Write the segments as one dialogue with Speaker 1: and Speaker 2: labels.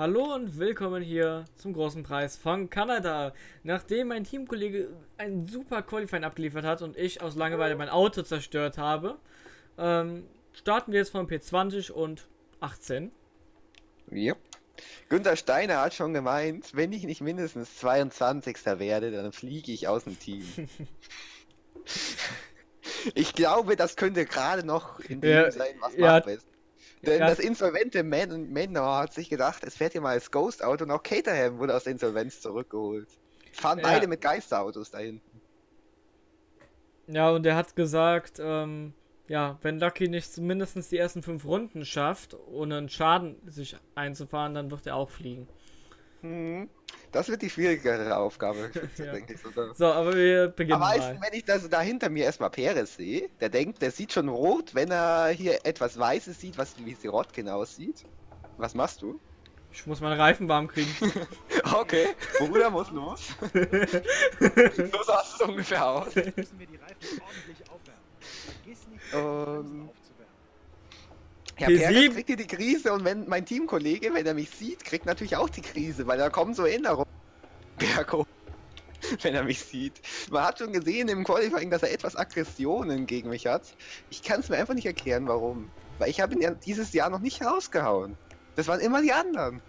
Speaker 1: Hallo und willkommen hier zum großen Preis von Kanada. Nachdem mein Teamkollege ein super Qualifying abgeliefert hat und ich aus Langeweile mein Auto zerstört habe, ähm, starten wir jetzt von P20 und 18.
Speaker 2: Yep. Günter Steiner hat schon gemeint, wenn ich nicht mindestens 22. werde, dann fliege ich aus dem Team. ich glaube, das könnte gerade noch in dem
Speaker 1: Ja,
Speaker 2: sein, was
Speaker 1: ja.
Speaker 2: machbar ist. Denn
Speaker 1: Ja.
Speaker 2: das insolvente Man Manor hat sich gedacht, es fährt hier mal als Ghost-Auto und auch Caterham wurde aus der Insolvenz zurückgeholt. Fahren
Speaker 1: Ja.
Speaker 2: beide mit Geisterautos dahin.
Speaker 1: Ja, und er hat gesagt, ähm, ja, wenn Lucky nicht mindestens die ersten fünf Runden schafft, ohne einen Schaden sich einzufahren, dann wird er auch fliegen.
Speaker 2: Hm. Das wird die schwierigere Aufgabe,
Speaker 1: Ja.
Speaker 2: denke ich sogar.
Speaker 1: So, aber wir beginnen
Speaker 2: Aber
Speaker 1: mal.
Speaker 2: wenn ich das da hinter mir erstmal Perez sehe, der denkt, der sieht schon rot, wenn er hier etwas Weißes sieht, was wie Sirotkin aussieht. Was machst du?
Speaker 1: Ich muss meine Reifen warm kriegen.
Speaker 2: Okay, Bruder muss los. so sah es ungefähr aus.
Speaker 3: müssen wir die Reifen ordentlich aufwärmen. Vergiss nicht, die
Speaker 2: Ja,
Speaker 1: P7.
Speaker 2: Perez kriegt hier die Krise und wenn mein Teamkollege, wenn er mich sieht, kriegt natürlich auch die Krise, weil da kommen so Erinnerungen. Bergo. Wenn er mich sieht. Man hat schon gesehen im Qualifying, dass er etwas Aggressionen gegen mich hat. Ich kann es mir einfach nicht erklären, warum. Weil ich habe ihn ja dieses Jahr noch nicht rausgehauen. Das waren immer die anderen.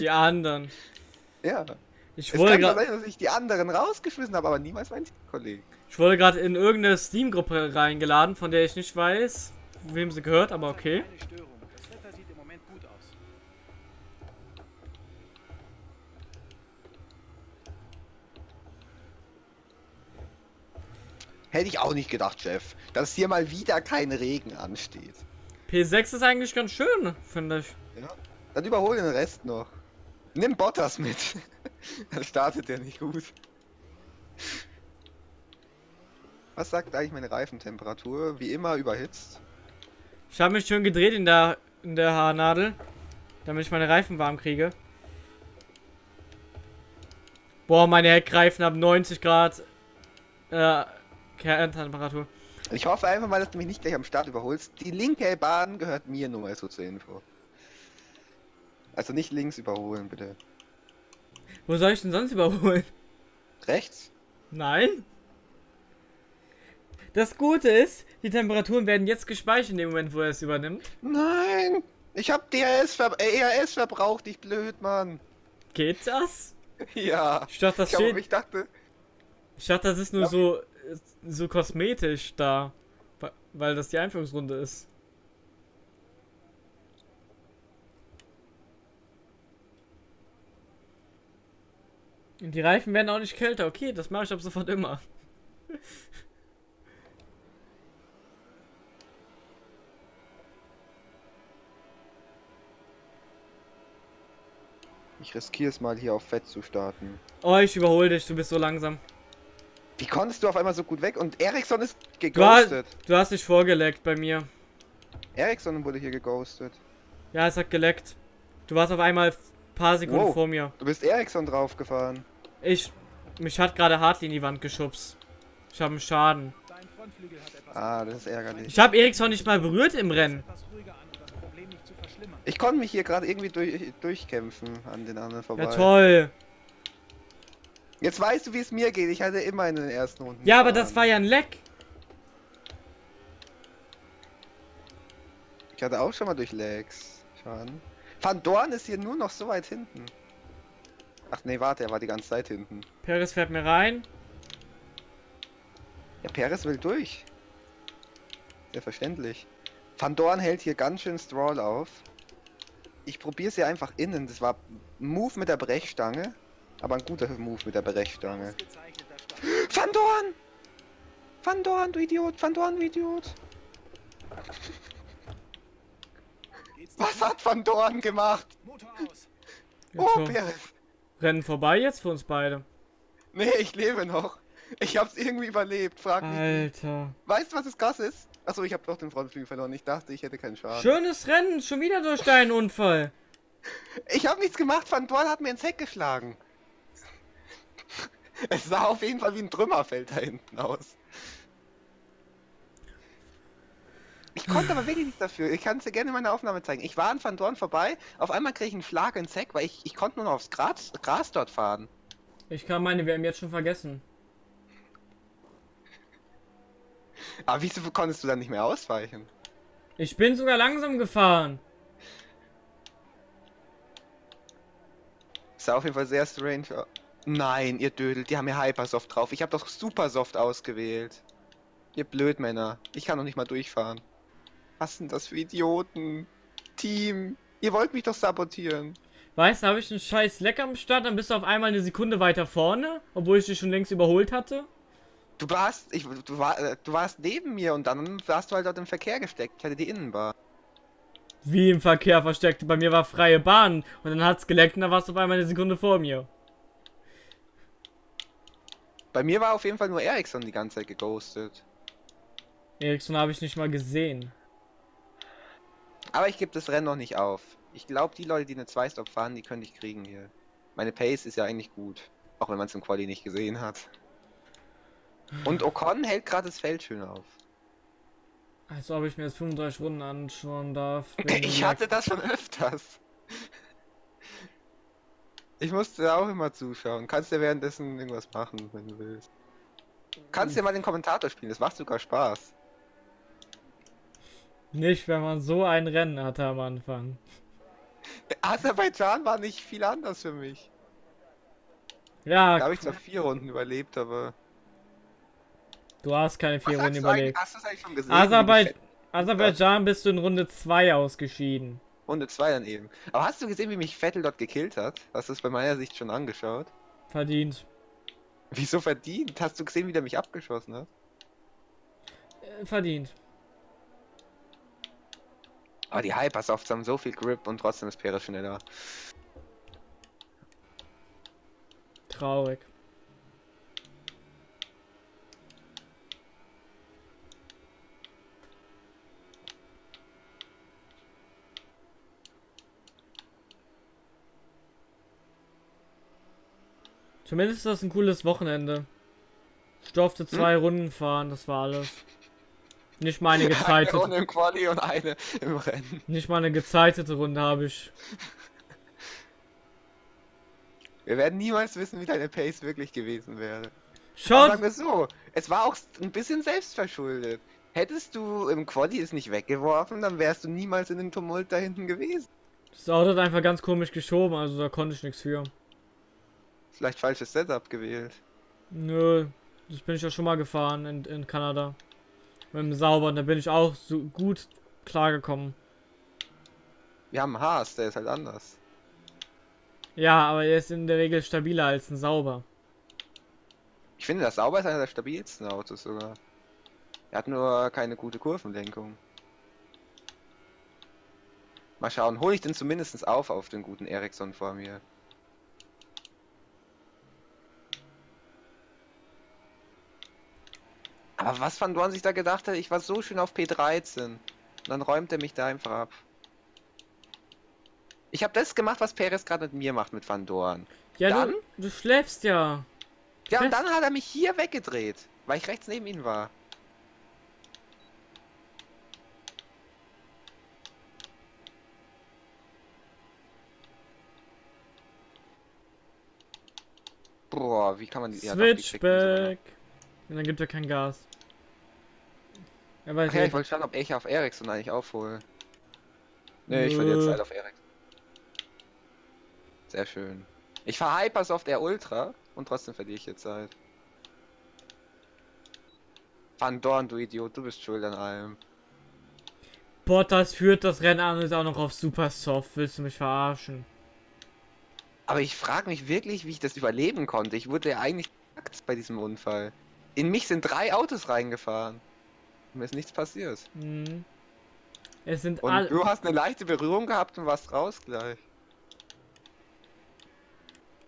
Speaker 1: Die anderen.
Speaker 2: Ja.
Speaker 1: Ich
Speaker 2: Es
Speaker 1: wurde
Speaker 2: kann
Speaker 1: gerade
Speaker 2: dass ich die anderen rausgeschmissen habe, aber niemals meinen Teamkollegen.
Speaker 1: ich wurde gerade in irgendeine Steam-Gruppe reingeladen, von der ich nicht weiß, wem sie gehört, aber okay.
Speaker 3: Keine Störung. Das Wetter sieht im Moment gut aus.
Speaker 2: Hätte ich auch nicht gedacht, Chef, dass hier mal wieder kein Regen ansteht.
Speaker 1: P6 ist eigentlich ganz schön, finde ich.
Speaker 2: Ja. Dann überhol den Rest noch. Nimm Bottas mit. Dann startet der nicht gut. Was sagt eigentlich meine Reifentemperatur? Wie immer überhitzt.
Speaker 1: Ich habe mich schön gedreht in der in der Haarnadel, damit ich meine Reifen warm kriege. Boah, meine Heckreifen haben 90 Grad äh, Kerntemperatur.
Speaker 2: Ich hoffe einfach mal, dass du mich nicht gleich am Start überholst. Die linke Bahn gehört mir nur mal so zur Info. Also nicht links überholen, bitte.
Speaker 1: Wo soll ich denn sonst überholen?
Speaker 2: Rechts?
Speaker 1: Nein? Das Gute ist, die Temperaturen werden jetzt gespeichert in dem Moment, wo er es übernimmt.
Speaker 2: Nein! Ich hab DRS ver äh, ERS verbraucht, ich blöd, Mann.
Speaker 1: Geht das?
Speaker 2: Ja.
Speaker 1: Ich dachte, das
Speaker 2: Ich, glaub, ich dachte,
Speaker 1: Ich dachte, das ist nur so so kosmetisch da, weil das die Einführungsrunde ist. Und die Reifen werden auch nicht kälter. Okay, das mache ich ab sofort immer.
Speaker 2: ich riskiere es mal hier auf Fett zu starten.
Speaker 1: Oh, ich überhole dich. Du bist so langsam.
Speaker 2: Wie konntest du auf einmal so gut weg? Und Ericsson ist
Speaker 1: Du, hast,
Speaker 2: geghostet.
Speaker 1: du hast dich vorgeleckt bei mir.
Speaker 2: Ericsson wurde hier geghostet.
Speaker 1: Ja, es hat geleckt. Du warst auf einmal ein paar Sekunden
Speaker 2: Wow.
Speaker 1: vor mir.
Speaker 2: Du bist Ericsson draufgefahren.
Speaker 1: Ich. Mich hat gerade Hartley in die Wand geschubst. Ich habe einen Schaden.
Speaker 3: Dein Frontflügel hat etwas.
Speaker 2: Ah, das ist ärgerlich.
Speaker 1: Ich habe Eriksson nicht mal berührt im Rennen.
Speaker 3: etwas ruhiger an, um das Problem nicht zu verschlimmern.
Speaker 2: Ich konnte mich hier gerade irgendwie durch, durchkämpfen an den anderen vorbei.
Speaker 1: Ja, toll.
Speaker 2: Jetzt weißt du, wie es mir geht. Ich hatte immer in den ersten Runden.
Speaker 1: Ja, aber das war ja ein Leck.
Speaker 2: Ich hatte auch schon mal durch Lags. Schaden. Van Dorn ist hier nur noch so weit hinten. Ach nee, warte, er war die ganze Zeit hinten.
Speaker 1: Perez fährt mir rein.
Speaker 2: Ja, Perez will durch. Selbstverständlich. Van Dorn hält hier ganz schön Stroll auf. Ich probiere es ja einfach innen. Das war ein Move mit der Brechstange. Aber ein guter Move mit der Brechstange. Van Dorn! Van Dorn, du Idiot! Van Dorn, du Idiot! Was hat Van Dorn gemacht? Oh. Perez!
Speaker 1: Rennen vorbei jetzt für uns beide.
Speaker 2: Nee, ich lebe noch. Ich hab's irgendwie überlebt, frag mich.
Speaker 1: Alter.
Speaker 2: Weißt du, was das krass ist? Achso, ich hab doch den Frontflügel verloren. Ich dachte, ich hätte keinen Schaden.
Speaker 1: Schönes Rennen. Schon wieder durch deinen Unfall.
Speaker 2: Ich hab nichts gemacht, Van Dorn hat mir ins Heck geschlagen. Es sah auf jeden Fall wie ein Trümmerfeld da hinten aus. Ich konnte aber wirklich nichts dafür. Ich kann es dir gerne in meiner Aufnahme zeigen. Ich war an Van Dorn vorbei, auf einmal kriege ich einen Schlag ins Heck, weil ich, ich konnte nur noch aufs Gras, Gras dort fahren.
Speaker 1: Ich kann meine WM jetzt schon vergessen.
Speaker 2: Aber wieso konntest du dann nicht mehr ausweichen?
Speaker 1: Ich bin sogar langsam gefahren.
Speaker 2: Sah auf jeden Fall sehr strange. Nein, ihr Dödel, die haben ja Hypersoft drauf. Ich habe doch Supersoft ausgewählt. Ihr Blödmänner. Ich kann noch nicht mal durchfahren. Was sind das für Idioten? Team. Ihr wollt mich doch sabotieren.
Speaker 1: Weißt du, habe ich einen scheiß Leck am Start, dann bist du auf einmal eine Sekunde weiter vorne, obwohl ich dich schon längst überholt hatte.
Speaker 2: Du warst, ich, du, war, äh, du warst neben mir und dann warst du halt dort im Verkehr gesteckt. Ich hatte die Innenbar.
Speaker 1: Wie im Verkehr versteckt. Bei mir war freie Bahn und dann hat's geleckt und dann warst du auf einmal eine Sekunde vor mir.
Speaker 2: Bei mir war auf jeden Fall nur Ericsson die ganze Zeit geghostet.
Speaker 1: Ericsson habe ich nicht mal gesehen.
Speaker 2: Aber ich gebe das Rennen noch nicht auf. Ich glaube, die Leute, die eine 2-Stop fahren, die können ich kriegen hier. Meine Pace ist ja eigentlich gut. Auch wenn man es im Quali nicht gesehen hat. Und Ocon hält gerade das Feld schön auf.
Speaker 1: Als ob ich mir jetzt 35 Runden anschauen darf.
Speaker 2: Ich hatte das schon öfters. Ich musste auch immer zuschauen. Kannst ja währenddessen irgendwas machen, wenn du willst. Kannst ja mal den Kommentator spielen, das macht sogar Spaß.
Speaker 1: Nicht, wenn man so ein Rennen hatte am Anfang.
Speaker 2: Aserbaidschan war nicht viel anders für mich.
Speaker 1: Ja,
Speaker 2: Da habe ich zwar vier Runden überlebt, aber.
Speaker 1: Du hast keine vier
Speaker 2: Was
Speaker 1: Runden überlebt.
Speaker 2: Hast du es eigentlich schon gesehen?
Speaker 1: Aserbaid Aserbaidschan bist du in Runde 2 ausgeschieden.
Speaker 2: Runde 2 dann eben. Aber hast du gesehen, wie mich Vettel dort gekillt hat? Hast du es bei meiner Sicht schon angeschaut?
Speaker 1: Verdient.
Speaker 2: Wieso verdient? Hast du gesehen, wie der mich abgeschossen hat?
Speaker 1: Äh, verdient.
Speaker 2: Aber die Hypersofts haben so viel Grip und trotzdem ist Perez schneller.
Speaker 1: Traurig. Zumindest ist das ein cooles Wochenende. Ich durfte zwei Runden fahren, das war alles. Nicht meine
Speaker 2: Eine
Speaker 1: gezeitete,
Speaker 2: Runde im Quali und eine im Rennen.
Speaker 1: nicht mal eine gezeitete Runde habe ich.
Speaker 2: Wir werden niemals wissen, wie deine Pace wirklich gewesen wäre.
Speaker 1: Schaut,
Speaker 2: sagen wir so, es war auch ein bisschen selbstverschuldet. Hättest du im Quali es nicht weggeworfen, dann wärst du niemals in dem Tumult da hinten gewesen.
Speaker 1: das Auto hat einfach ganz komisch geschoben, also da konnte ich nichts für.
Speaker 2: Vielleicht falsches Setup gewählt.
Speaker 1: Nö, das bin ich ja schon mal gefahren in, in Kanada. Mit dem Saubern, da bin ich auch so gut klargekommen.
Speaker 2: Wir haben einen Haas, der ist halt anders.
Speaker 1: Ja, aber er ist in der Regel stabiler als ein Sauber.
Speaker 2: Ich finde, das Sauber ist einer der stabilsten Autos sogar. Er hat nur keine gute Kurvenlenkung. Mal schauen, hole ich den zumindest auf auf den guten Ericsson vor mir. Aber was Van Dorn sich da gedacht hat, ich war so schön auf P13. Und dann räumt er mich da einfach ab. Ich habe das gemacht, was Perez gerade mit mir macht mit Van Dorn.
Speaker 1: Ja,
Speaker 2: Dann?
Speaker 1: du, du schläfst ja.
Speaker 2: Ja, und dann hat er mich hier weggedreht, weil ich rechts neben ihm war. Boah, wie kann man die... ja, doch, die.
Speaker 1: Switchback. Und dann gibt er kein Gas. Er weiß
Speaker 2: Ach ja, ich wollte schauen, ob ich auf Ericsson eigentlich aufhole. Nee, ich verliere. Zeit auf Ericsson. Sehr schön. Ich fahr Hypersoft der Ultra und trotzdem verliere ich jetzt Zeit. Van Dorn, du Idiot, du bist schuld an allem.
Speaker 1: Bottas führt das Rennen an und ist auch noch auf Super Soft. Willst du mich verarschen?
Speaker 2: Aber ich frage mich wirklich, wie ich das überleben konnte. Ich wurde ja eigentlich bei diesem Unfall. In mich sind drei Autos reingefahren. Mir ist nichts passiert.
Speaker 1: Hm. Es sind
Speaker 2: Und
Speaker 1: alle.
Speaker 2: du hast eine leichte Berührung gehabt und warst raus gleich.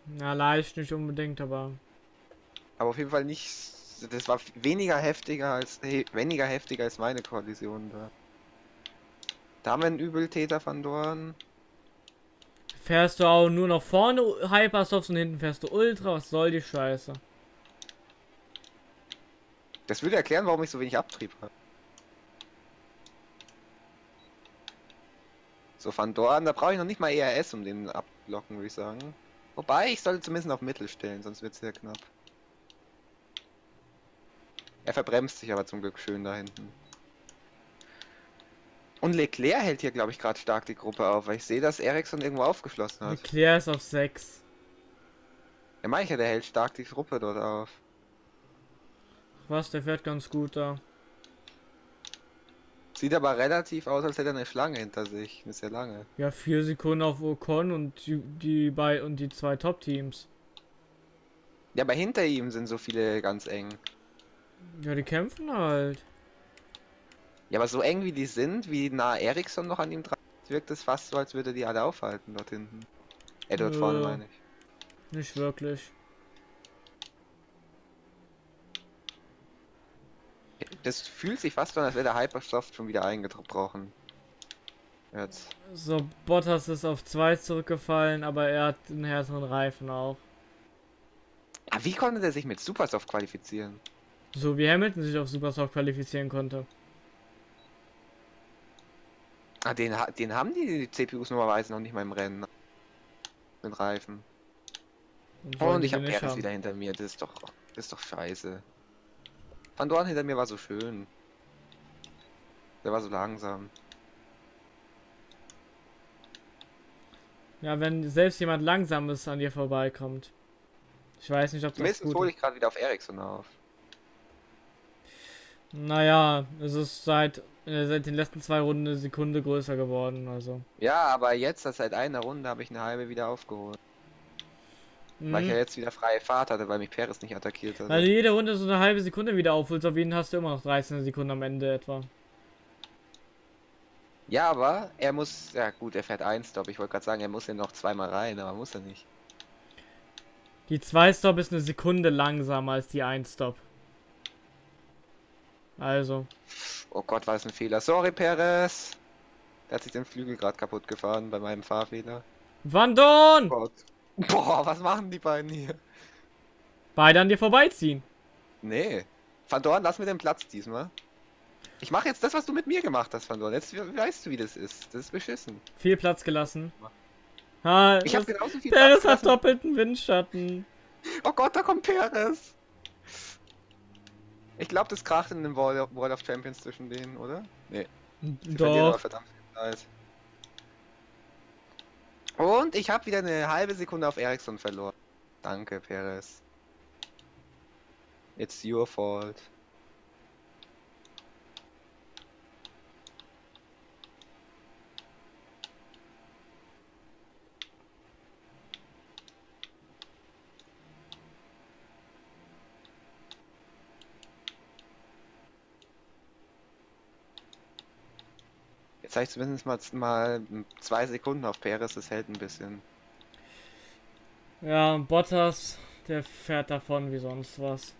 Speaker 1: Na, leicht nicht unbedingt, aber.
Speaker 2: Aber auf jeden Fall nicht. Das war weniger heftiger als he, weniger heftiger als meine Kollision da. Da haben wir einen Übeltäter Van Dorn.
Speaker 1: Fährst du auch nur noch vorne Hypersofts und hinten fährst du Ultra? Was soll die Scheiße?
Speaker 2: Das würde erklären, warum ich so wenig Abtrieb habe. So Van Dorn, da brauche ich noch nicht mal ERS, um den abblocken, würde ich sagen. Wobei, ich sollte zumindest auf Mittel stellen, sonst wird es sehr knapp. Er verbremst sich aber zum Glück schön da hinten. Und Leclerc hält hier, glaube ich, gerade stark die Gruppe auf, weil ich sehe, dass Ericsson irgendwo aufgeschlossen hat.
Speaker 1: Leclerc ist auf 6.
Speaker 2: Ja, meine ich ja, der hält stark die Gruppe dort auf.
Speaker 1: Was, der fährt ganz gut da.
Speaker 2: Sieht aber relativ aus, als hätte er eine Schlange hinter sich. Eine sehr lange.
Speaker 1: Ja, 4 Sekunden auf Ocon und die, die bei und die zwei Top-Teams.
Speaker 2: Ja, aber hinter ihm sind so viele ganz eng.
Speaker 1: Ja, die kämpfen halt.
Speaker 2: Ja, aber so eng wie die sind, wie nah Ericsson noch an ihm dran ist, wirkt es fast so, als würde die alle aufhalten dort hinten. Äh, dort
Speaker 1: Nö.
Speaker 2: vorne meine ich.
Speaker 1: Nicht wirklich.
Speaker 2: Das fühlt sich fast so an, als wäre der Hypersoft schon wieder eingebrochen. Jetzt.
Speaker 1: So, Bottas ist auf 2 zurückgefallen, aber er hat einen härteren Reifen auch.
Speaker 2: Ah, wie konnte der sich mit Supersoft qualifizieren?
Speaker 1: So wie Hamilton sich auf Supersoft qualifizieren konnte.
Speaker 2: Ah, den, den haben die CPUs normalerweise noch nicht mal im Rennen. Mit Reifen.
Speaker 1: Dann
Speaker 2: Oh, und
Speaker 1: die
Speaker 2: ich habe Perez wieder hinter mir. Das ist doch, das ist doch scheiße. Van Dorn hinter mir war so schön. Der war so langsam.
Speaker 1: Ja, wenn selbst jemand Langsames an dir vorbeikommt. Ich weiß nicht, ob das
Speaker 2: Zumindest
Speaker 1: gut
Speaker 2: hole ich gerade wieder auf Ericsson auf.
Speaker 1: Naja, es ist seit, äh, seit den letzten zwei Runden eine Sekunde größer geworden, also.
Speaker 2: Ja, aber jetzt, seit einer Runde, habe ich eine halbe wieder aufgeholt. Weil ich ja
Speaker 1: Mhm.
Speaker 2: jetzt wieder freie Fahrt hatte, weil mich Perez nicht attackiert hat.
Speaker 1: Also jede Runde so eine halbe Sekunde wieder aufholst, auf jeden hast du immer noch 13 Sekunden am Ende etwa.
Speaker 2: Ja, aber er muss, ja gut, er fährt ein Stop. Ich wollte gerade sagen, er muss ja noch zweimal rein, aber muss er nicht.
Speaker 1: Die 2 Stop ist eine Sekunde langsamer als die 1 Stop. Also,
Speaker 2: Oh Gott, war das ein Fehler. Sorry, Perez. Der hat sich den Flügel gerade kaputt gefahren bei meinem Fahrfehler.
Speaker 1: Van Dorn!
Speaker 2: Gott. Boah, was machen die beiden hier?
Speaker 1: Beide an dir vorbeiziehen.
Speaker 2: Nee. Van Dorn, lass mir den Platz diesmal. Ich mache jetzt das, was du mit mir gemacht hast, Van Dorn. Jetzt we- weißt du, wie das ist. Das ist beschissen.
Speaker 1: Viel Platz gelassen. Ha,
Speaker 2: Ich habe genauso viel
Speaker 1: Perez
Speaker 2: Platz
Speaker 1: hat
Speaker 2: gelassen.
Speaker 1: doppelten Windschatten.
Speaker 2: Oh Gott, da kommt Perez. Ich glaube, das kracht in dem World of, Champions zwischen denen, oder? Nee. Sie
Speaker 1: Doch.
Speaker 2: verdammt viel Zeit. Und ich habe wieder eine halbe Sekunde auf Ericsson verloren. Danke, Perez. It's your fault. Jetzt habe ich zumindest mal, mal zwei Sekunden auf Perez, das hält ein bisschen.
Speaker 1: Ja, und Bottas, der fährt davon wie sonst was.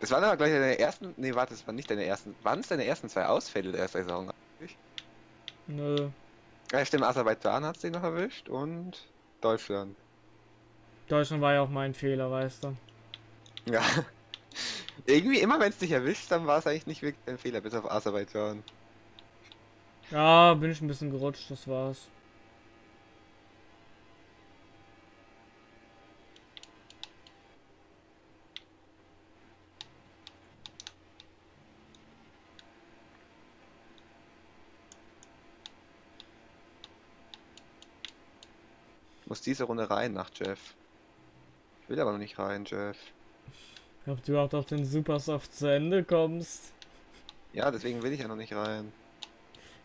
Speaker 2: Das waren aber gleich deine ersten. Nee, warte, das waren nicht deine ersten. Waren es deine ersten zwei Ausfälle der Saison?
Speaker 1: Nö.
Speaker 2: Ja, stimmt, Aserbaidschan hat den noch erwischt und Deutschland.
Speaker 1: Deutschland war ja auch mein Fehler, weißt du.
Speaker 2: Ja. Irgendwie immer, wenn es dich erwischt, dann war es eigentlich nicht wirklich ein Fehler, bis auf Aserbaidschan.
Speaker 1: Ja, bin ich ein bisschen gerutscht, das war's.
Speaker 2: Ich muss diese Runde rein nach Jeff. Ich will aber noch nicht rein, Jeff.
Speaker 1: Ob du überhaupt auf den Supersoft zu Ende kommst.
Speaker 2: Ja, deswegen will ich ja noch nicht rein.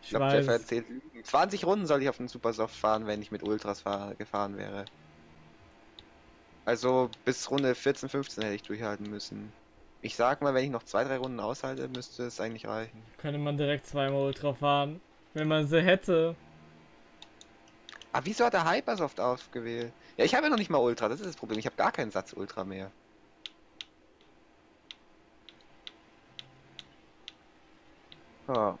Speaker 2: Ich
Speaker 1: Ich
Speaker 2: glaube, Jeff erzählt Lügen. 20 Runden soll ich auf den Supersoft fahren, wenn ich mit Ultras fahr gefahren wäre. Also bis Runde 14, 15 hätte ich durchhalten müssen. Ich sag mal, wenn ich noch zwei, drei Runden aushalte, müsste es eigentlich reichen.
Speaker 1: Könnte man direkt zweimal Ultra fahren. Wenn man sie hätte.
Speaker 2: Aber wieso hat er Hypersoft ausgewählt? Ja, ich habe ja noch nicht mal Ultra, das ist das Problem. Ich habe gar keinen Satz Ultra mehr. Ja.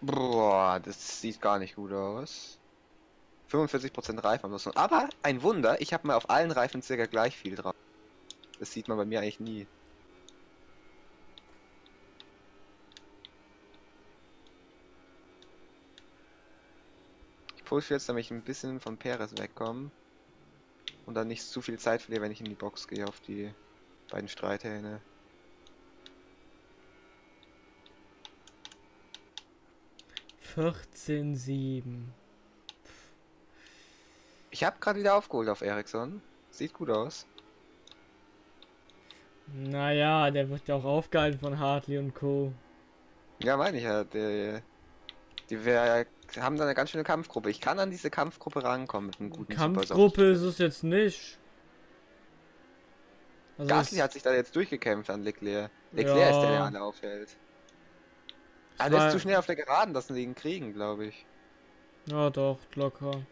Speaker 2: Boah, das sieht gar nicht gut aus. 45% Reifen Reifenverlusten. Aber ein Wunder, ich habe mal auf allen Reifen circa gleich viel drauf. Das sieht man bei mir eigentlich nie. Ich pushe jetzt, damit ich ein bisschen von Peres wegkomme. Und dann nicht zu viel Zeit verliere, wenn ich in die Box gehe, auf die beiden Streithähne.
Speaker 1: Vierzehn, sieben.
Speaker 2: Ich habe gerade wieder aufgeholt auf Ericsson. Sieht gut aus.
Speaker 1: Naja, der wird ja auch aufgehalten von Hartley und Co.
Speaker 2: Ja, meine ich ja. Die, die wir haben da eine ganz schöne Kampfgruppe. Ich kann an diese Kampfgruppe rankommen mit einem guten
Speaker 1: Kampfgruppe ist es jetzt nicht.
Speaker 2: Also Gasly hat sich da jetzt durchgekämpft an Leclerc. Leclerc ja. ist der, der alle aufhält. Ah, der ist zu schnell auf der Geraden, dass sie ihn kriegen, glaube ich.
Speaker 1: Ja, doch, locker.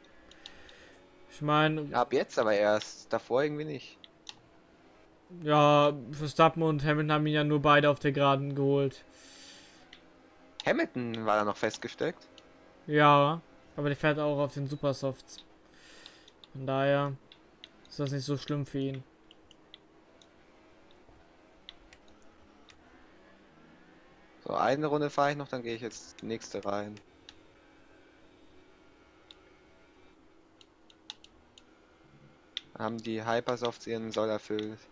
Speaker 1: Ich meine.
Speaker 2: Ab jetzt aber erst, davor irgendwie nicht.
Speaker 1: Ja, Verstappen und Hamilton haben ihn ja nur beide auf der Geraden geholt.
Speaker 2: Hamilton war da noch festgesteckt.
Speaker 1: Ja, aber der fährt auch auf den Supersofts. Von daher ist das nicht so schlimm für ihn.
Speaker 2: So, eine Runde fahre ich noch, dann gehe ich jetzt nächste rein. Haben die Hypersofts ihren Soll erfüllt.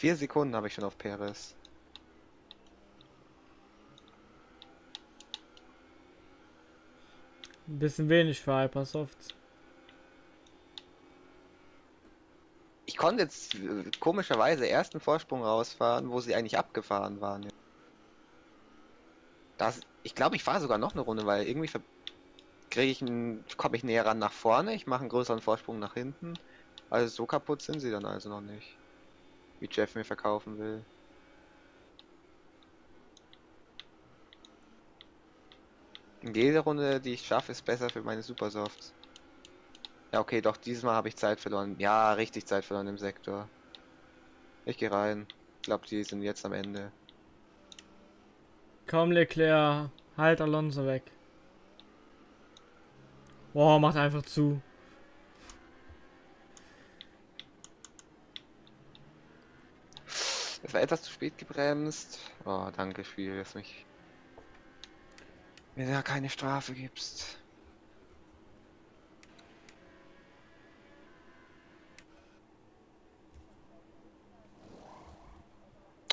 Speaker 2: Vier Sekunden habe ich schon auf Perez.
Speaker 1: Ein bisschen wenig für Hypersofts.
Speaker 2: Ich konnte jetzt äh, komischerweise ersten Vorsprung rausfahren, wo sie eigentlich abgefahren waren. Das, ich glaube, ich fahre sogar noch eine Runde, weil irgendwie kriege ich komme ich näher ran nach vorne, ich mache einen größeren Vorsprung nach hinten. Also so kaputt sind sie dann also noch nicht. Wie Jeff mir verkaufen will. Jede Runde, die ich schaffe, ist besser für meine Supersofts. Ja, okay, doch, dieses Mal habe ich Zeit verloren. Ja, richtig Zeit verloren im Sektor. Ich gehe rein. Ich glaube, die sind jetzt am Ende.
Speaker 1: Komm, Leclerc. Halt Alonso weg. Boah, macht einfach zu.
Speaker 2: Es war etwas zu spät gebremst. Oh, danke Spiel, dass mich mir da keine Strafe gibst.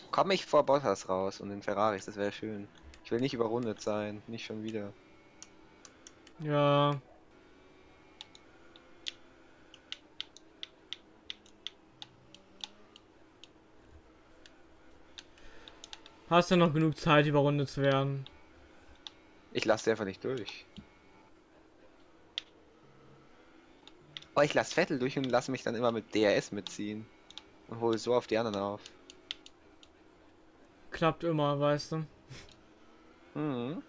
Speaker 2: Komme ich vor Bottas raus und den Ferraris, das wäre schön. Ich will nicht überrundet sein, nicht schon wieder.
Speaker 1: Ja. Hast du noch genug Zeit, überrundet zu werden?
Speaker 2: Ich lasse einfach nicht durch. Aber ich lasse Vettel durch und lasse mich dann immer mit DRS mitziehen. Und hole so auf die anderen auf.
Speaker 1: Klappt immer, weißt du.
Speaker 2: Mhm.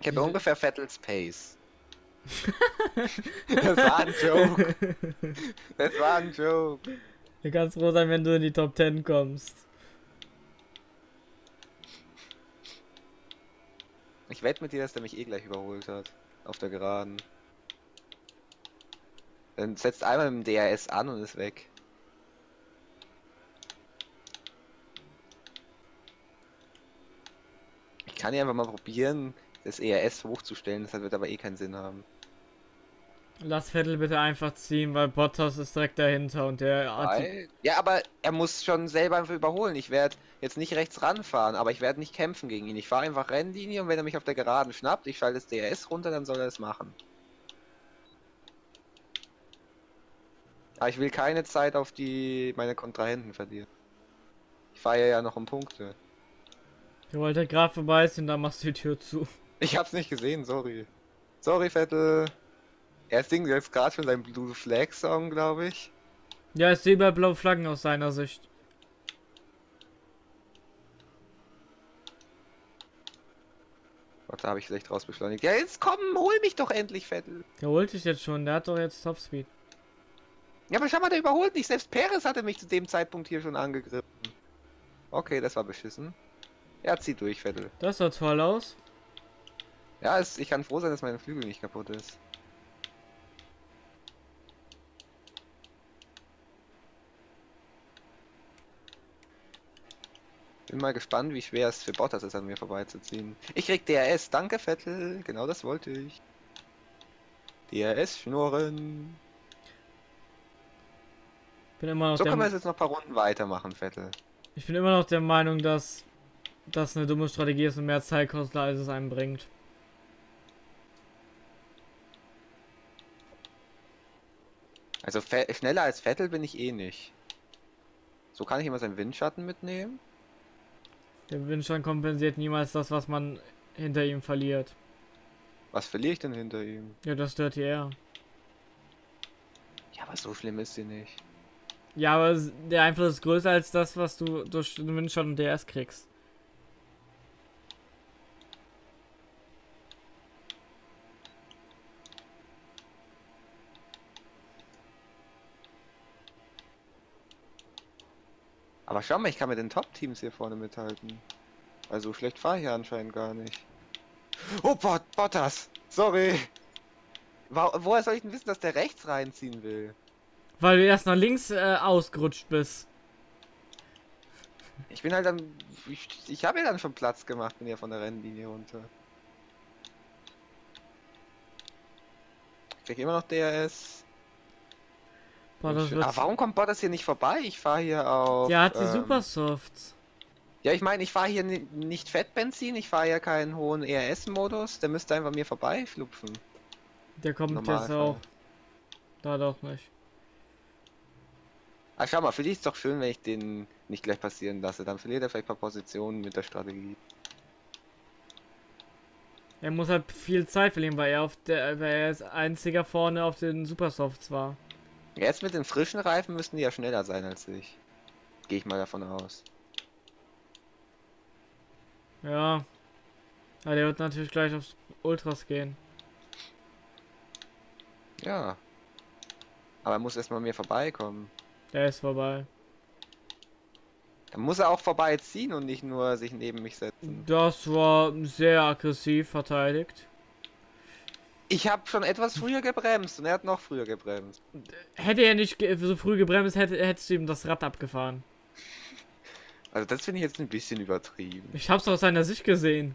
Speaker 2: Ich habe ungefähr Vettels Pace. das war ein Joke. Das war ein Joke.
Speaker 1: Du kannst froh sein, wenn du in die Top 10 kommst.
Speaker 2: Ich wette mit dir, dass der mich eh gleich überholt hat. Auf der Geraden. Dann setzt einmal dem DRS an und ist weg. kann ja einfach mal probieren, das ERS hochzustellen, das wird aber eh keinen Sinn haben.
Speaker 1: Lass Vettel bitte einfach ziehen, weil Bottas ist direkt dahinter und der
Speaker 2: weil, Ja, aber er muss schon selber einfach überholen. Ich werde jetzt nicht rechts ranfahren, aber ich werde nicht kämpfen gegen ihn. Ich fahre einfach Rennlinie und wenn er mich auf der Geraden schnappt, ich schalte das DRS runter, dann soll er es machen. Aber ich will keine Zeit auf die meine Kontrahenten verlieren. Ich fahre ja noch um Punkte.
Speaker 1: Der wollte gerade vorbei und dann machst du die Tür zu.
Speaker 2: Ich hab's nicht gesehen, sorry. Sorry, Vettel. Er singt jetzt gerade schon seinen Blue Flag Song, glaube ich.
Speaker 1: Ja, ich sehe bei blaue Flaggen aus seiner Sicht.
Speaker 2: Warte, habe ich schlecht rausbeschleunigt. Ja, jetzt komm, hol mich doch endlich, Vettel.
Speaker 1: Der holt dich jetzt schon, der hat doch jetzt Topspeed.
Speaker 2: Ja, aber schau mal, der überholt nicht. Selbst Perez hatte mich zu dem Zeitpunkt hier schon angegriffen. Okay, das war beschissen. Ja, zieh durch, Vettel.
Speaker 1: Das sah toll aus.
Speaker 2: Ja, es, ich kann froh sein, dass mein Flügel nicht kaputt ist. Bin mal gespannt, wie schwer es für Bottas ist, an mir vorbeizuziehen. Ich krieg DRS, danke Vettel, genau das wollte ich. DRS schnurren.
Speaker 1: Bin immer noch
Speaker 2: So können wir es jetzt noch ein paar Runden weitermachen, Vettel.
Speaker 1: ich bin immer noch der Meinung, dass das eine dumme Strategie ist und mehr Zeit kostet, als es einem bringt.
Speaker 2: Also schneller als Vettel bin ich eh nicht. So kann ich immer seinen Windschatten mitnehmen.
Speaker 1: Der Windstand kompensiert niemals das, was man hinter ihm verliert.
Speaker 2: Was verliere ich denn hinter ihm?
Speaker 1: Ja, das Dirty Air.
Speaker 2: Ja, aber so schlimm ist sie nicht.
Speaker 1: Ja, aber der Einfluss ist größer als das, was du durch den Windstand und DRS kriegst.
Speaker 2: Aber schau mal, ich kann mit den Top-Teams hier vorne mithalten. Also schlecht fahre ich ja anscheinend gar nicht. Oh, Bot Bottas! Sorry! Wo woher soll ich denn wissen, dass der rechts reinziehen will?
Speaker 1: Weil du erst nach links äh, ausgerutscht bist.
Speaker 2: Ich bin halt dann... Ich, ich habe ja dann schon Platz gemacht, bin ja von der Rennlinie runter. Ich krieg immer noch DRS.
Speaker 1: Boah, das
Speaker 2: Aber
Speaker 1: wird,
Speaker 2: Ah, warum kommt Bottas hier nicht vorbei? Ich fahre hier auf...
Speaker 1: der hat die
Speaker 2: ähm,
Speaker 1: Supersofts.
Speaker 2: Ja, ich meine, ich fahre hier ni nicht Fettbenzin, ich fahre ja keinen hohen ERS-Modus, der müsste einfach mir vorbei flupfen.
Speaker 1: Der kommt jetzt
Speaker 2: Normalfall.
Speaker 1: auch. Da doch nicht.
Speaker 2: Ah, schau mal, für dich ist doch schön, wenn ich den nicht gleich passieren lasse. Dann verliert er vielleicht ein paar Positionen mit der Strategie.
Speaker 1: Er muss halt viel Zeit verlieren, weil er auf der, weil er als einziger vorne auf den Supersofts war.
Speaker 2: Jetzt mit den frischen Reifen müssten die ja schneller sein als ich. Gehe ich mal davon aus.
Speaker 1: Ja. Aber der wird natürlich gleich aufs Ultras gehen.
Speaker 2: Ja. Aber er muss erstmal mir vorbeikommen.
Speaker 1: Der ist vorbei.
Speaker 2: Dann muss er auch vorbeiziehen und nicht nur sich neben mich setzen.
Speaker 1: Das war sehr aggressiv verteidigt.
Speaker 2: Ich habe schon etwas früher gebremst und er hat noch früher gebremst.
Speaker 1: Hätte er nicht so früh gebremst, hätte, hättest du ihm das Rad abgefahren.
Speaker 2: Also das finde ich jetzt ein bisschen übertrieben.
Speaker 1: Ich hab's aus seiner Sicht gesehen.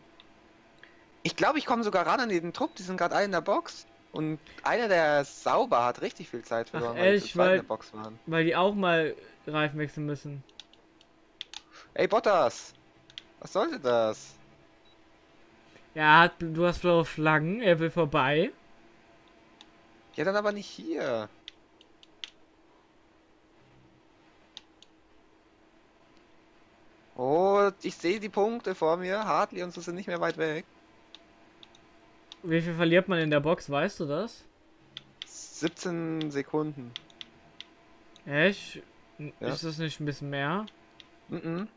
Speaker 2: Ich glaube, ich komme sogar ran an den Trupp. Die sind gerade alle in der Box. Und einer, der sauber hat, richtig viel Zeit verloren, weil die
Speaker 1: ehrlich,
Speaker 2: zweit
Speaker 1: weil-
Speaker 2: in der Box waren.
Speaker 1: Weil die auch mal Reifen wechseln müssen.
Speaker 2: Ey, Bottas! Was sollte das?
Speaker 1: Er hat, du hast blaue Flaggen, er will vorbei.
Speaker 2: Ja, dann aber nicht hier. Oh, ich sehe die Punkte vor mir. Hartley und so sind nicht mehr weit weg.
Speaker 1: Wie viel verliert man in der Box, weißt du das?
Speaker 2: 17 Sekunden.
Speaker 1: Echt?
Speaker 2: Ja.
Speaker 1: Ist das nicht ein bisschen mehr?
Speaker 2: Mhm.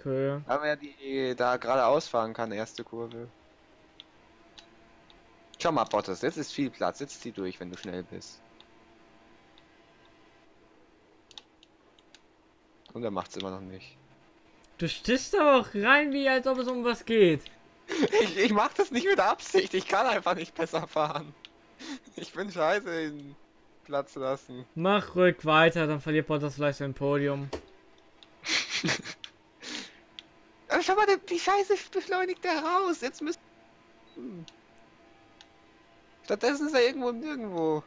Speaker 1: Okay.
Speaker 2: Aber er die da geradeaus fahren kann, erste Kurve. Schau mal, Bottas, jetzt ist viel Platz. Jetzt zieh durch, wenn du schnell bist. Und er macht's immer noch nicht.
Speaker 1: Du stichst aber auch rein, wie als ob es um was geht.
Speaker 2: Ich, ich mach das nicht mit Absicht. Ich kann einfach nicht besser fahren. Ich bin scheiße in Platz lassen.
Speaker 1: Mach ruhig weiter, dann verliert Bottas vielleicht sein Podium.
Speaker 2: Aber schau mal, wie scheiße beschleunigt der raus. Jetzt müsste. Hm. Stattdessen ist er irgendwo nirgendwo.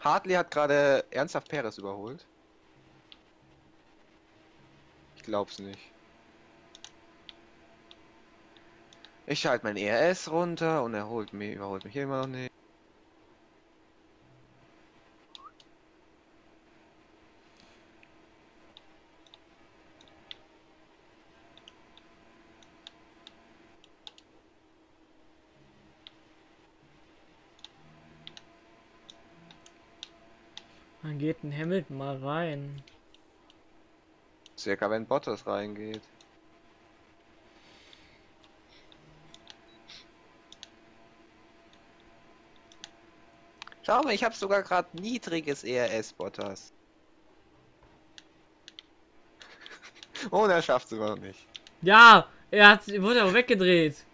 Speaker 2: Hartley hat gerade ernsthaft Perez überholt. Ich glaub's nicht. Ich schalte mein ERS runter und er holt mich, überholt mich immer noch nicht.
Speaker 1: Ein Hamilton mal rein.
Speaker 2: Circa wenn Bottas reingeht. Schau mal, ich habe sogar gerade niedriges ERS Bottas. Oh, er schafft noch nicht.
Speaker 1: Ja, er hat, wurde auch weggedreht.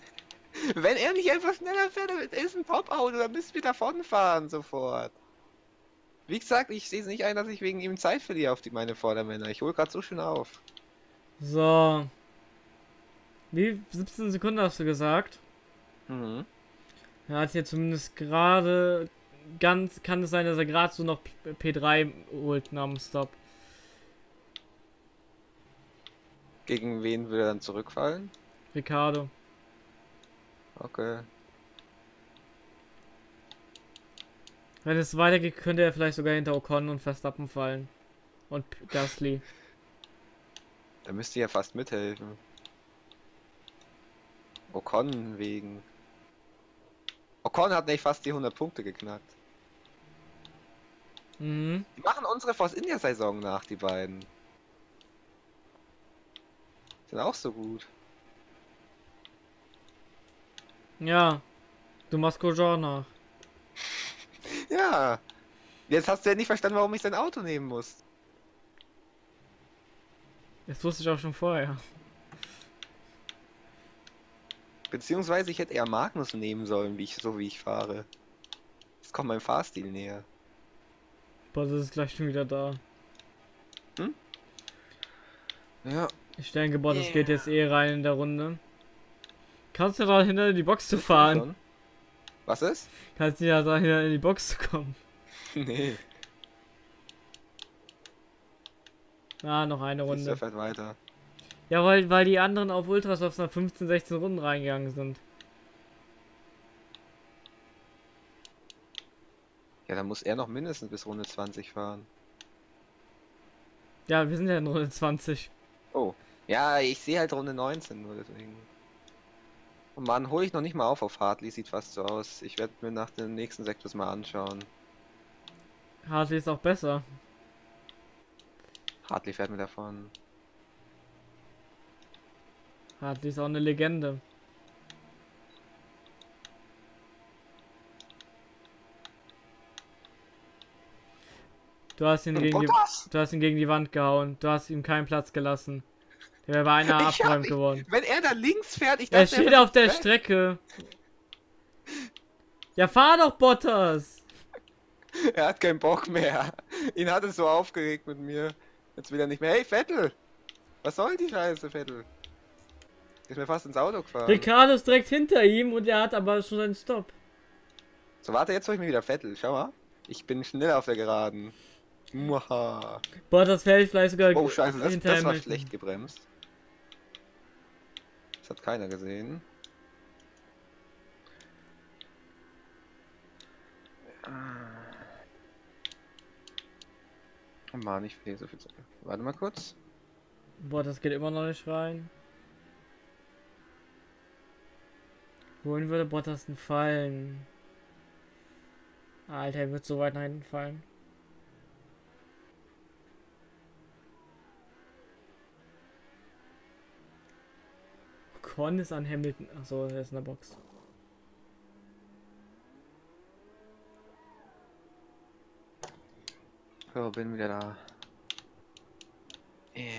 Speaker 2: Wenn er nicht einfach schneller fährt, ist ein Top-Auto, dann müsst ihr davon fahren sofort. Wie gesagt, ich sehe es nicht ein, dass ich wegen ihm Zeit verliere auf die, meine Vordermänner. Ich hole gerade so schön auf.
Speaker 1: So. Wie 17 Sekunden hast du gesagt?
Speaker 2: Mhm.
Speaker 1: Er hat hier zumindest gerade ganz. Kann es sein, dass er gerade so noch P- P3 holt nach dem Stop.
Speaker 2: Gegen wen will er dann zurückfallen?
Speaker 1: Ricardo.
Speaker 2: Okay.
Speaker 1: Wenn es weitergeht, könnte er vielleicht sogar hinter Ocon und Verstappen fallen. Und Gasly.
Speaker 2: Da müsste ja fast mithelfen. Ocon wegen. Ocon hat nicht fast die 100 Punkte geknackt.
Speaker 1: Mhm.
Speaker 2: Die machen unsere Force India Saison nach, die beiden. Sind auch so gut.
Speaker 1: Ja. Du machst Grosjean nach.
Speaker 2: Ja. Jetzt hast du ja nicht verstanden, warum ich sein Auto nehmen muss.
Speaker 1: Das wusste ich auch schon vorher.
Speaker 2: Beziehungsweise ich hätte eher Magnus nehmen sollen, wie ich, so wie ich fahre. Das kommt meinem Fahrstil näher.
Speaker 1: Boah, das ist gleich schon wieder da.
Speaker 2: Ja.
Speaker 1: Ich denke, boah, das
Speaker 2: Yeah.
Speaker 1: geht jetzt eh rein in der Runde. Kannst du da hinter in die Box zu fahren?
Speaker 2: Was ist?
Speaker 1: Kannst du ja da hinter in die Box zu kommen.
Speaker 2: nee.
Speaker 1: Ah, noch eine
Speaker 2: Runde.
Speaker 1: Runde.
Speaker 2: fährt weiter.
Speaker 1: Ja, weil, weil die anderen auf Ultras auf nach 15, 16 Runden reingegangen sind.
Speaker 2: Ja, dann muss er noch mindestens bis Runde 20 fahren.
Speaker 1: Ja, wir sind ja in Runde 20.
Speaker 2: Oh. Ja, ich sehe halt Runde 19 nur deswegen. Und Mann, hole ich noch nicht mal auf auf Hartley, sieht fast so aus. Ich werde mir nach dem nächsten Sektor mal anschauen.
Speaker 1: Hartley ist auch besser.
Speaker 2: Hartley fährt mir davon.
Speaker 1: Hartley ist auch eine Legende. Du hast ihn gegen die, du hast ihn gegen die Wand gehauen. Du hast ihm keinen Platz gelassen. Der wäre beinahe
Speaker 2: Ich hab
Speaker 1: abgeräumt
Speaker 2: ihn-
Speaker 1: geworden.
Speaker 2: Wenn er da links fährt, ich
Speaker 1: Er
Speaker 2: dachte,
Speaker 1: steht
Speaker 2: fährt
Speaker 1: auf der
Speaker 2: weg.
Speaker 1: Strecke. Ja, fahr doch, Bottas!
Speaker 2: Er hat keinen Bock mehr. Ihn hat es so aufgeregt mit mir. Jetzt will er nicht mehr. Hey, Vettel! Was soll die Scheiße, Vettel? Ist mir fast ins Auto gefahren.
Speaker 1: Ricardo ist direkt hinter ihm und er hat aber schon seinen Stopp.
Speaker 2: So, warte, jetzt hol ich mir wieder Vettel. Schau mal. Ich bin schnell auf der Geraden. Muaha.
Speaker 1: Bottas fällt vielleicht sogar
Speaker 2: Oh, scheiße, das, das war schlecht gebremst. Das hat keiner gesehen. Oh Mann, ich verliere so viel Zeit. Warte mal kurz.
Speaker 1: Bottas geht immer noch nicht rein. Wohin würde Bottas denn fallen? Alter, er wird so weit nach hinten fallen. Con ist an Hamilton. Achso, er ist in der Box.
Speaker 2: So, bin wieder da. Yeah.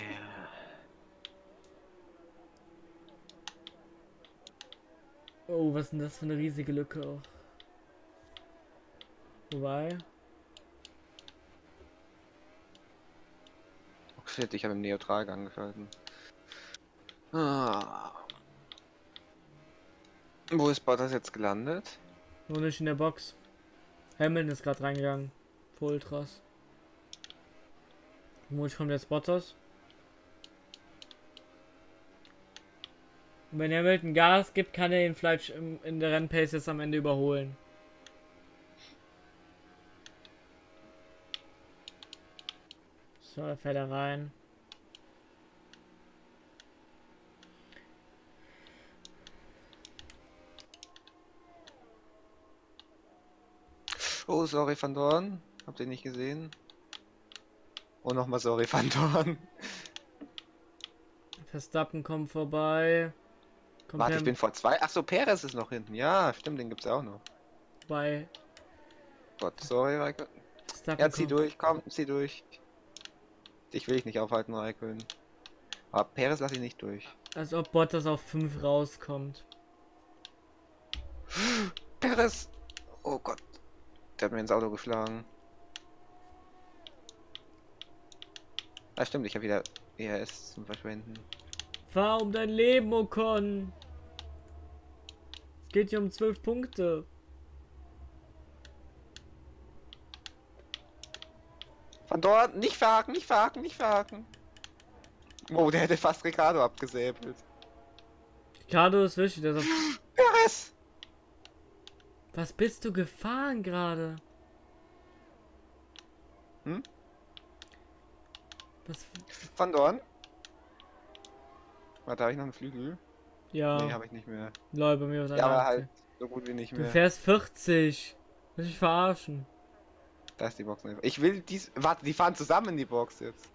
Speaker 1: Oh, was ist denn das für eine riesige Lücke auch. Wobei.
Speaker 2: Oh shit, ich habe im Neutral angeschalten. Ah. Wo ist Bottas jetzt gelandet?
Speaker 1: Nur nicht in der Box. Hamilton ist gerade reingegangen. Für Ultras. Womit kommt jetzt Bottas? Und wenn Hamilton Gas gibt, kann er ihn vielleicht in der Rennpace jetzt am Ende überholen. So, da fährt er rein.
Speaker 2: Oh, sorry, Van Dorn. Habt ihr nicht gesehen? Oh, nochmal sorry, Van Dorn.
Speaker 1: Verstappen kommt vorbei. Kommt
Speaker 2: Warte, ich bin vor zwei. Ach so, Perez ist noch hinten. Ja, stimmt, den gibt's auch noch.
Speaker 1: bei
Speaker 2: Gott, sorry, Raikön.
Speaker 1: Verstappen.
Speaker 2: Ja, zieh
Speaker 1: kommt-
Speaker 2: durch, komm, zieh durch. Dich will ich nicht aufhalten, Raikön. Aber Perez lasse ich nicht durch.
Speaker 1: Als ob Bottas auf 5 rauskommt.
Speaker 2: Perez! Oh Gott. Der hat mir ins Auto geschlagen. Ah, stimmt, ich habe wieder ERS zum Verschwenden.
Speaker 1: Fahr um dein Leben, Ocon! Es geht hier um zwölf Punkte.
Speaker 2: Von dort, nicht verhaken, nicht verhaken, nicht verhaken. Oh, der hätte fast Ricardo abgesäbelt.
Speaker 1: Ricardo ist wichtig, der sagt.
Speaker 2: ERS!
Speaker 1: Was bist du gefahren gerade?
Speaker 2: Hm?
Speaker 1: Was?
Speaker 2: Von Dorn. Warte, habe ich noch einen Flügel?
Speaker 1: Ja,
Speaker 2: Nee, habe ich nicht mehr.
Speaker 1: Leute, bei mir was
Speaker 2: Ja, aber halt so gut wie nicht
Speaker 1: Du
Speaker 2: mehr.
Speaker 1: fährst 40. Willst du mich verarschen?
Speaker 2: Da ist die Box. nicht. Ich will dies. Warte, die fahren zusammen in die Box jetzt.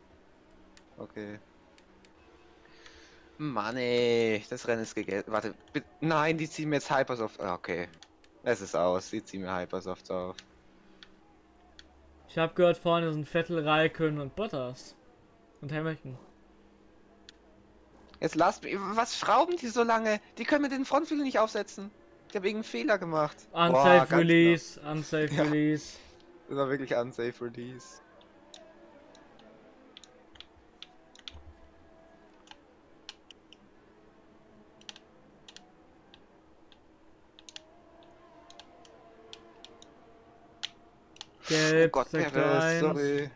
Speaker 2: Okay. Mann ey, das Rennen ist gegessen. Warte. Nein, die ziehen mir jetzt Hypersoft. Ah, Okay. Es ist aus, die ziehen mir Hypersofts auf.
Speaker 1: Ich habe gehört, vorne sind Vettel, Raikön und Bottas. Und Hamilton.
Speaker 2: Jetzt lasst mich. Was schrauben die so lange? Die können mir den Frontflügel nicht aufsetzen. Ich habe irgendeinen Fehler gemacht. Boah,
Speaker 1: Unsafe
Speaker 2: ganz
Speaker 1: Release, unsafe
Speaker 2: Ja.
Speaker 1: Release.
Speaker 2: Das war wirklich unsafe release.
Speaker 1: Gelb,
Speaker 2: oh Gott, Perez,
Speaker 1: 1.
Speaker 2: sorry.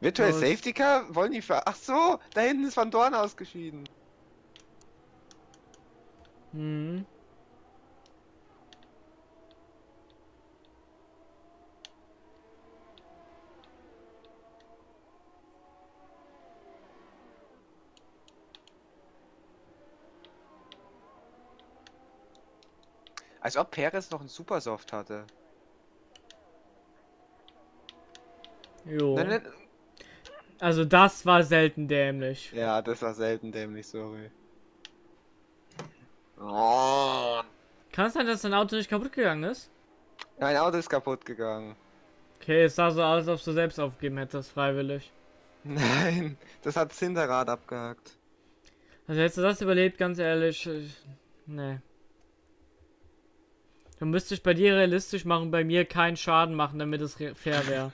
Speaker 2: Virtual
Speaker 1: Los.
Speaker 2: Safety Car? Wollen die für. Ach so, da hinten ist Van Dorn ausgeschieden.
Speaker 1: Hm.
Speaker 2: Als ob Perez noch einen Supersoft hatte.
Speaker 1: Jo.
Speaker 2: Nein, nein,
Speaker 1: Also das war selten dämlich.
Speaker 2: Ja, das war selten dämlich, sorry. Oh.
Speaker 1: Kann es sein, dass dein Auto nicht kaputt gegangen ist?
Speaker 2: Mein Auto ist kaputt gegangen.
Speaker 1: Okay, es sah so aus, als ob du selbst aufgeben hättest, freiwillig.
Speaker 2: Nein, das hat das Hinterrad abgehakt.
Speaker 1: Also hättest du das überlebt, ganz ehrlich. Ich, nee. Dann müsste ich bei dir realistisch machen, bei mir keinen Schaden machen, damit es fair wäre.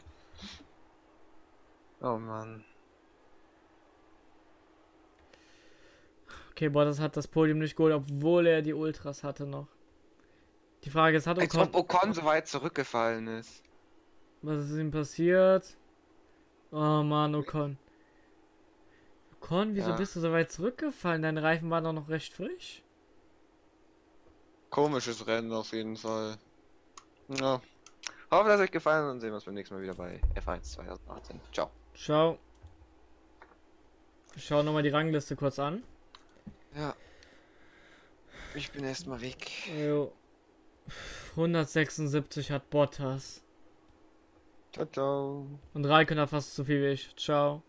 Speaker 2: Oh Mann.
Speaker 1: Okay, boah, das hat das Podium nicht geholt, obwohl er die Ultras hatte noch. Die Frage ist, hat
Speaker 2: Als
Speaker 1: Ocon...
Speaker 2: ob Ocon so weit zurückgefallen ist.
Speaker 1: Was ist ihm passiert? Oh Mann, Ocon. Ocon, wieso
Speaker 2: Ja.
Speaker 1: bist du so weit zurückgefallen? Deine Reifen waren doch noch recht frisch.
Speaker 2: Komisches Rennen auf jeden Fall. Ja. Hoffe, dass euch gefallen hat und sehen wir uns beim nächsten Mal wieder bei F1 2018. Ciao.
Speaker 1: Ciao. Ich schau nochmal die Rangliste kurz an.
Speaker 2: Ja. Ich bin erstmal weg.
Speaker 1: Jo. 176 hat Bottas.
Speaker 2: Ciao, ciao.
Speaker 1: Und Raikön hat fast so viel wie ich. Ciao.